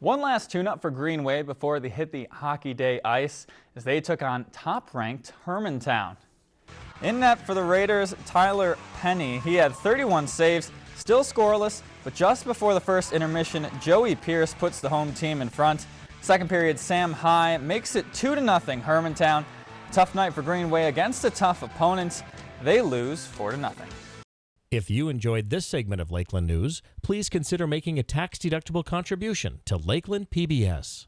One last tune-up for Greenway before they hit the Hockey Day ice as they took on top-ranked Hermantown. In net for the Raiders, Tyler Penny. He had 31 saves, still scoreless, but just before the first intermission, Joey Pierce puts the home team in front. Second period, Sam High makes it 2 to nothing. Hermantown. Tough night for Greenway against a tough opponent. They lose 4 to nothing. If you enjoyed this segment of Lakeland News, please consider making a tax-deductible contribution to Lakeland PBS.